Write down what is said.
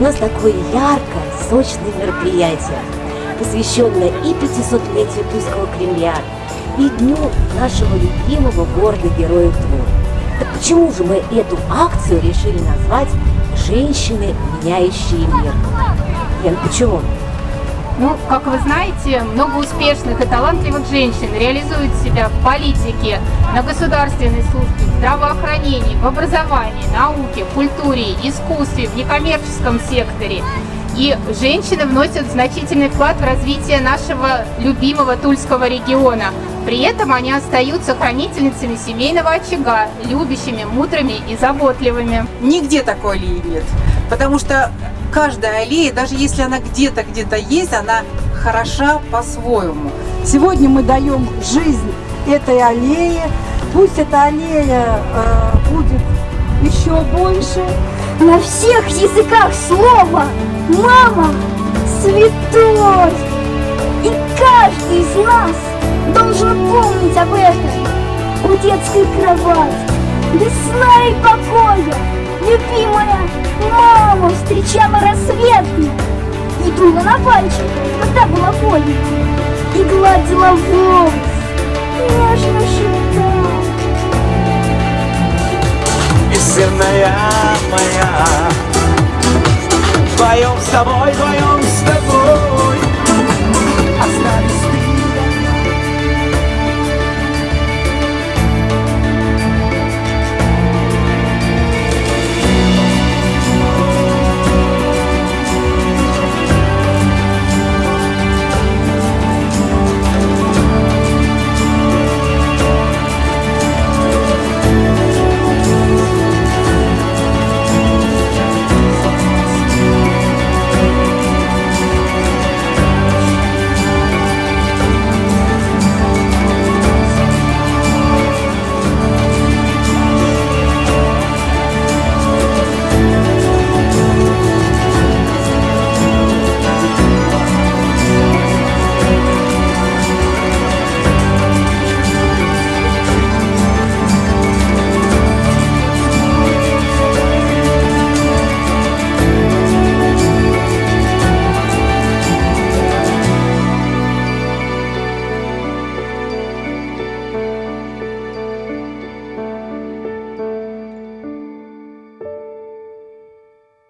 нас такое яркое, сочное мероприятие, посвященное и 500-летию Тульского Кремля, и дню нашего любимого города-героя Тулы. Так почему же мы эту акцию решили назвать «Женщины, меняющие мир»? Лен, почему? Ну, как вы знаете, много успешных и талантливых женщин реализуют себя в политике, на государственной службе, в здравоохранении, в образовании, науке, культуре, искусстве, в некоммерческом секторе. И женщины вносят значительный вклад в развитие нашего любимого Тульского региона. При этом они остаются хранительницами семейного очага, любящими, мудрыми и заботливыми. Нигде такой аллеи нет, потому что каждая аллея, даже если она где-то, где-то есть, она хороша по-своему. Сегодня мы даем жизнь этой аллее. Пусть эта аллея э, будет еще больше. На всех языках слова «Мама святой!» И каждый из нас должен помнить об этом. У детской кровати, без сна и покоя, когда была больно, и гладила волос, нежно шептала. Истинная моя Вдвоем с тобой, вдвоем